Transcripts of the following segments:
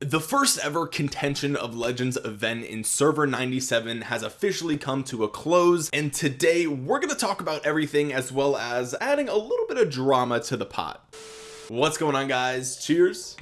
The first ever contention of legends event in server 97 has officially come to a close and today we're going to talk about everything as well as adding a little bit of drama to the pot. What's going on guys? Cheers.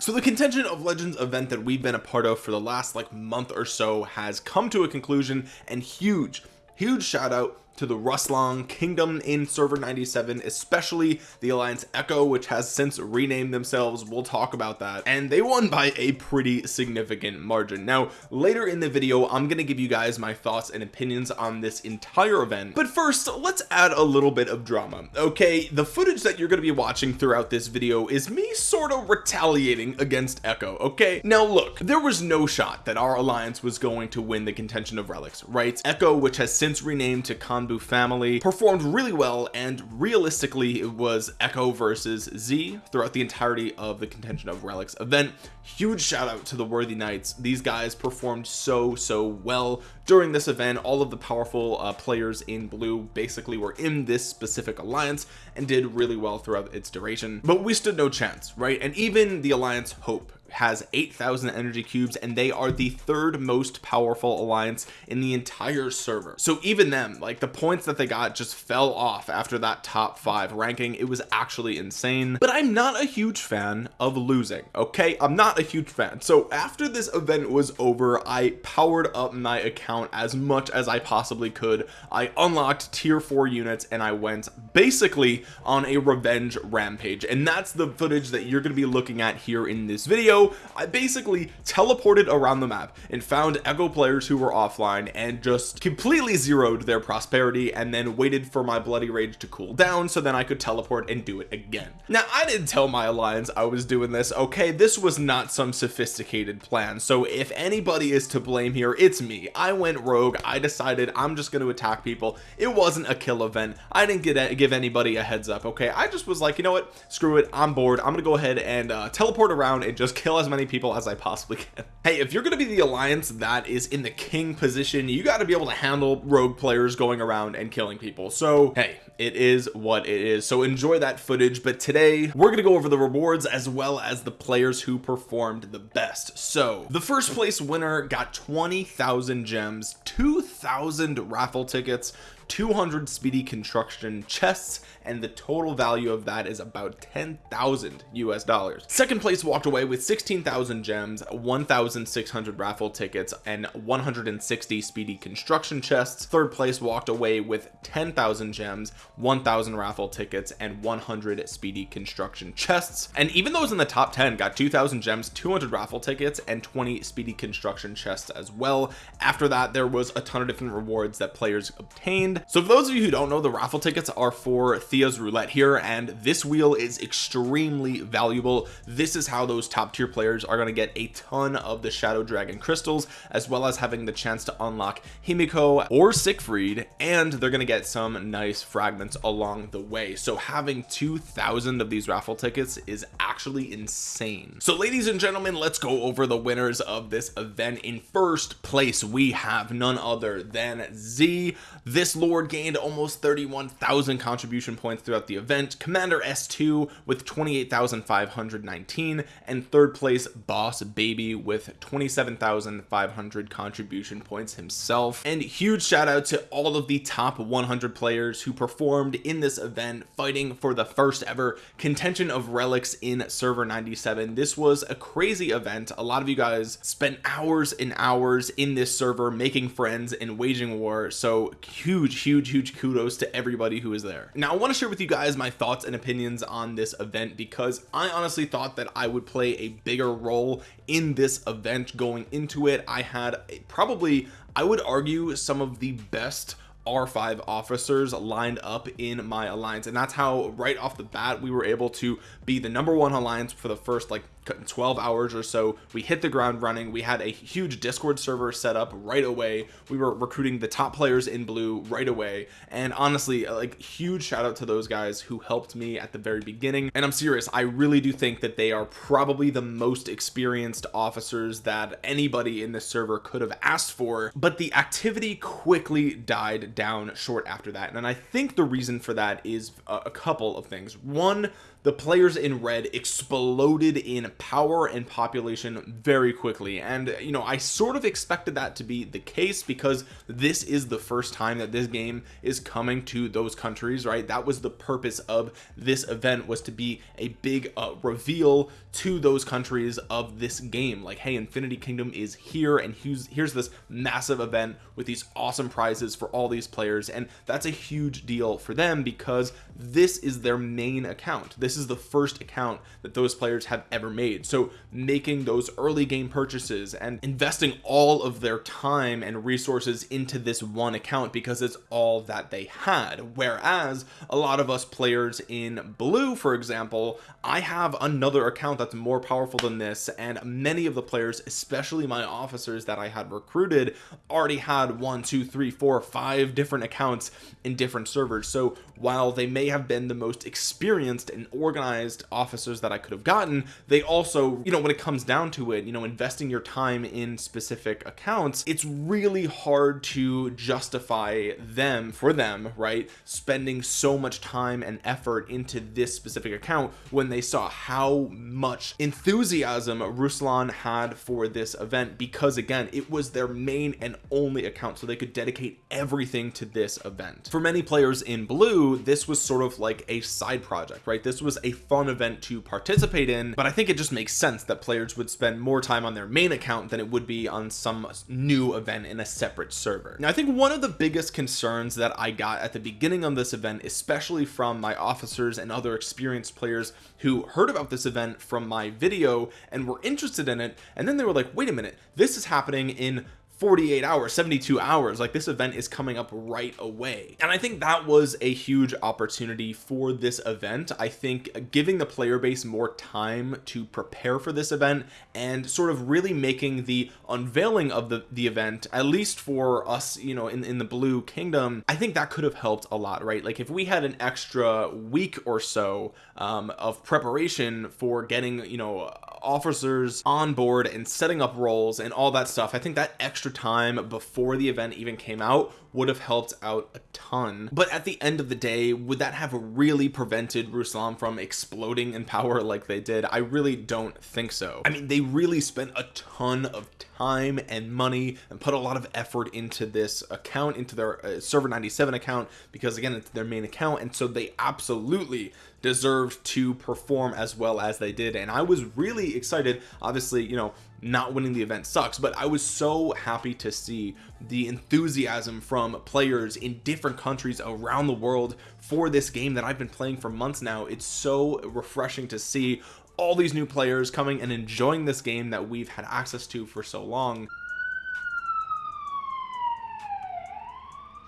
So the contention of legends event that we've been a part of for the last like month or so has come to a conclusion and huge huge shout out to the Ruslan kingdom in server 97 especially the Alliance Echo which has since renamed themselves. We'll talk about that. And they won by a pretty significant margin. Now later in the video I'm gonna give you guys my thoughts and opinions on this entire event. But first let's add a little bit of drama. Okay the footage that you're gonna be watching throughout this video is me sort of retaliating against Echo okay? Now look there was no shot that our alliance was going to win the contention of relics right? Echo which has since renamed to Family performed really well and realistically it was Echo versus Z throughout the entirety of the contention of relics event. Huge shout out to the worthy knights. These guys performed so so well during this event. All of the powerful uh, players in blue basically were in this specific alliance and did really well throughout its duration. But we stood no chance right? And even the alliance hope has 8,000 energy cubes and they are the third most powerful alliance in the entire server. So even them like the points that they got just fell off after that top five ranking. It was actually insane. But I'm not a huge fan of losing okay? I'm not a huge fan. So after this event was over I powered up my account as much as I possibly could. I unlocked tier 4 units and I went basically on a revenge rampage. And that's the footage that you're going to be looking at here in this video I basically teleported around the map and found echo players who were offline and just completely zeroed their prosperity and then waited for my bloody rage to cool down so then I could teleport and do it again. Now I didn't tell my alliance I was doing this okay? This was not some sophisticated plan. So if anybody is to blame here it's me. I went rogue. I decided I'm just going to attack people. It wasn't a kill event. I didn't get give anybody a heads up okay? I just was like you know what? Screw it. I'm bored. I'm gonna go ahead and uh, teleport around and just kill kill as many people as I possibly can. Hey if you're gonna be the alliance that is in the king position you got to be able to handle rogue players going around and killing people. So hey it is what it is. So enjoy that footage but today we're gonna go over the rewards as well as the players who performed the best. So the first place winner got 20,000 gems 2,000 raffle tickets 200 speedy construction chests and the total value of that is about 10,000 US dollars. Second place walked away with 16,000 gems 1,600 raffle tickets and 160 speedy construction chests. Third place walked away with 10,000 gems 1,000 raffle tickets and 100 speedy construction chests. And even those in the top 10 got 2,000 gems 200 raffle tickets and 20 speedy construction chests as well. After that there was a ton of different rewards that players obtained so for those of you who don't know the raffle tickets are for Thea's roulette here and this wheel is extremely valuable. This is how those top tier players are going to get a ton of the shadow dragon crystals as well as having the chance to unlock Himiko or Siegfried and they're going to get some nice fragments along the way. So having 2,000 of these raffle tickets is actually insane. So ladies and gentlemen let's go over the winners of this event. In first place we have none other than Z. This lord gained almost 31,000 contribution points throughout the event. Commander s2 with 28,519 and third place boss baby with 27,500 contribution points himself. And huge shout out to all of the top 100 players who performed in this event fighting for the first ever contention of relics in server 97 this was a crazy event. A lot of you guys spent hours and hours in this server making friends and waging war. So huge huge huge kudos to everybody who is there. Now I want to share with you guys my thoughts and opinions on this event because I honestly thought that I would play a bigger role in this event going into it. I had probably I would argue some of the best R5 officers lined up in my alliance and that's how right off the bat we were able to be the number one alliance for the first like 12 hours or so. We hit the ground running. We had a huge discord server set up right away. We were recruiting the top players in blue right away. And honestly like huge shout out to those guys who helped me at the very beginning. And I'm serious I really do think that they are probably the most experienced officers that anybody in this server could have asked for. But the activity quickly died down short after that. And I think the reason for that is a couple of things. One the players in red exploded in power and population very quickly. And you know I sort of expected that to be the case because this is the first time that this game is coming to those countries right? That was the purpose of this event was to be a big uh, reveal to those countries of this game. Like hey Infinity Kingdom is here and here's here's this massive event with these awesome prizes for all these players. And that's a huge deal for them because this is their main account. This is the first account that those players have ever made. So making those early game purchases and investing all of their time and resources into this one account because it's all that they had. Whereas a lot of us players in blue for example I have another account that's more powerful than this and many of the players especially my officers that I had recruited already had one two three four five different accounts in different servers. So while they may have been the most experienced and organized officers that I could have gotten. They also you know when it comes down to it you know investing your time in specific accounts it's really hard to justify them for them right? Spending so much time and effort into this specific account when they saw how much enthusiasm Ruslan had for this event because again it was their main and only account so they could dedicate everything to this event. For many players in blue this was sort of like a side project right? This was a fun event to participate in but I think it just makes sense that players would spend more time on their main account than it would be on some new event in a separate server. Now I think one of the biggest concerns that I got at the beginning of this event especially from my officers and other experienced players who heard about this event from my video and were interested in it and then they were like wait a minute this is happening in 48 hours 72 hours. Like this event is coming up right away. And I think that was a huge opportunity for this event. I think giving the player base more time to prepare for this event and sort of really making the unveiling of the the event at least for us you know in, in the blue kingdom I think that could have helped a lot right? Like if we had an extra week or so um, of preparation for getting you know officers on board and setting up roles and all that stuff. I think that extra time before the event even came out would have helped out a ton. But at the end of the day would that have really prevented Ruslan from exploding in power like they did? I really don't think so. I mean they really spent a ton of time and money and put a lot of effort into this account into their uh, server 97 account because again it's their main account. And so they absolutely deserved to perform as well as they did. And I was really excited. Obviously you know not winning the event sucks but I was so happy to see the enthusiasm from players in different countries around the world for this game that I've been playing for months now. It's so refreshing to see all these new players coming and enjoying this game that we've had access to for so long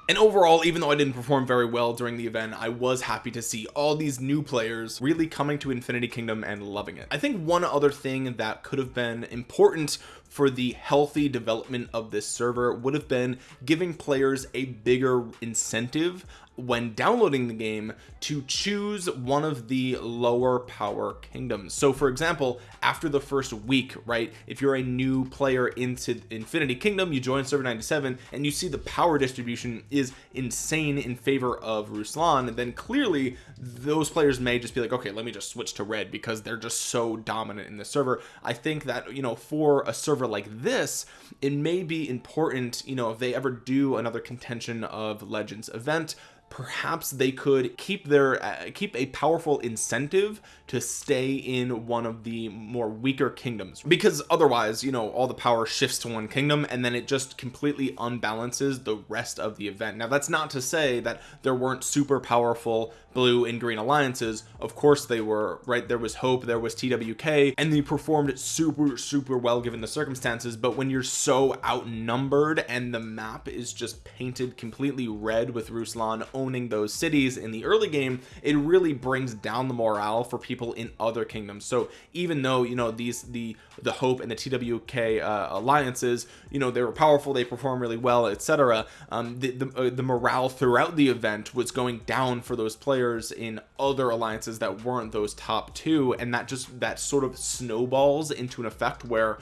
and overall even though I didn't perform very well during the event I was happy to see all these new players really coming to Infinity Kingdom and loving it. I think one other thing that could have been important for the healthy development of this server would have been giving players a bigger incentive when downloading the game to choose one of the lower power kingdoms. So for example after the first week right if you're a new player into infinity kingdom you join server 97 and you see the power distribution is insane in favor of Ruslan then clearly those players may just be like okay let me just switch to red because they're just so dominant in the server. I think that you know for a server like this it may be important you know if they ever do another contention of legends event perhaps they could keep their uh, keep a powerful incentive to stay in one of the more weaker kingdoms. Because otherwise you know all the power shifts to one kingdom and then it just completely unbalances the rest of the event. Now that's not to say that there weren't super powerful blue and green alliances of course they were right? There was hope there was twk and they performed super super well given the circumstances but when you're so outnumbered and the map is just painted completely red with Ruslan owning those cities in the early game it really brings down the morale for people in other kingdoms. So even though you know these the the hope and the twk uh, alliances you know they were powerful they performed really well etc um the the, uh, the morale throughout the event was going down for those players players in other alliances that weren't those top two and that just that sort of snowballs into an effect where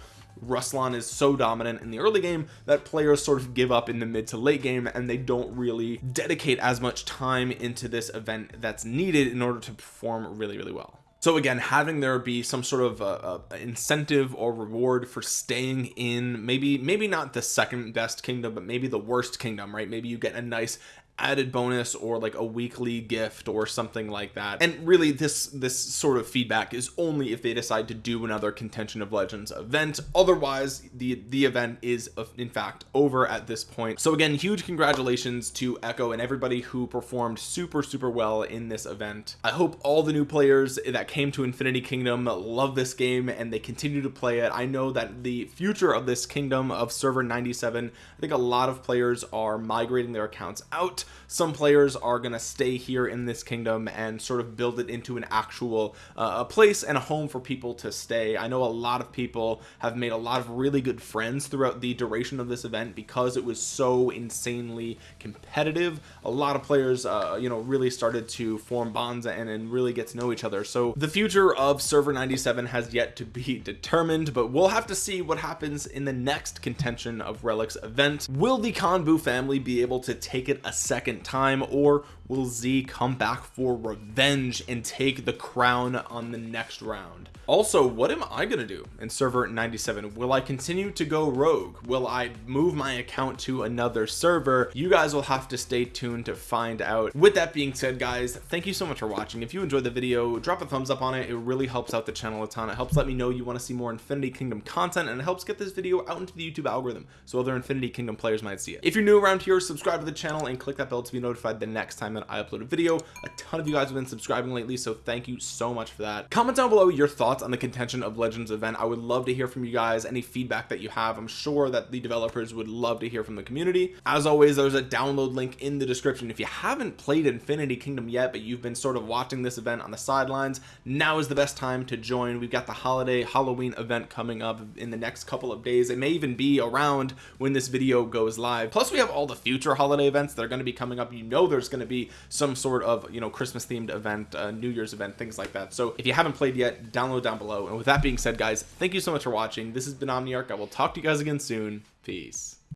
Ruslan is so dominant in the early game that players sort of give up in the mid to late game and they don't really dedicate as much time into this event that's needed in order to perform really really well. So again having there be some sort of a, a incentive or reward for staying in maybe maybe not the second best kingdom but maybe the worst kingdom right? Maybe you get a nice added bonus or like a weekly gift or something like that. And really this this sort of feedback is only if they decide to do another contention of legends event. Otherwise the the event is in fact over at this point. So again huge congratulations to echo and everybody who performed super super well in this event. I hope all the new players that came to infinity kingdom love this game and they continue to play it. I know that the future of this kingdom of server 97 i think a lot of players are migrating their accounts out some players are going to stay here in this kingdom and sort of build it into an actual uh, a place and a home for people to stay. I know a lot of people have made a lot of really good friends throughout the duration of this event because it was so insanely competitive. A lot of players uh, you know really started to form bonds and, and really get to know each other. So the future of server 97 has yet to be determined but we'll have to see what happens in the next contention of relics event. Will the Kanbu family be able to take it a second time or will Z come back for revenge and take the crown on the next round. Also what am I gonna do in server 97 will I continue to go rogue? Will I move my account to another server? You guys will have to stay tuned to find out. With that being said guys thank you so much for watching. If you enjoyed the video drop a thumbs up on it. It really helps out the channel a ton. It helps let me know you want to see more infinity kingdom content and it helps get this video out into the youtube algorithm so other infinity kingdom players might see it. If you're new around here subscribe to the channel and click that bell to be notified the next time that I upload a video. A ton of you guys have been subscribing lately so thank you so much for that. Comment down below your thoughts on the contention of legends event. I would love to hear from you guys any feedback that you have. I'm sure that the developers would love to hear from the community. As always there's a download link in the description. If you haven't played infinity kingdom yet but you've been sort of watching this event on the sidelines now is the best time to join. We've got the holiday halloween event coming up in the next couple of days. It may even be around when this video goes live. Plus we have all the future holiday events that are going to be coming up. You know there's going to some sort of you know christmas themed event uh, new year's event things like that. So if you haven't played yet download down below. And with that being said guys thank you so much for watching. This has been omniarch. I will talk to you guys again soon. Peace